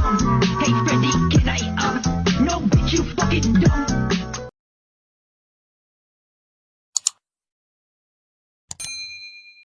Come.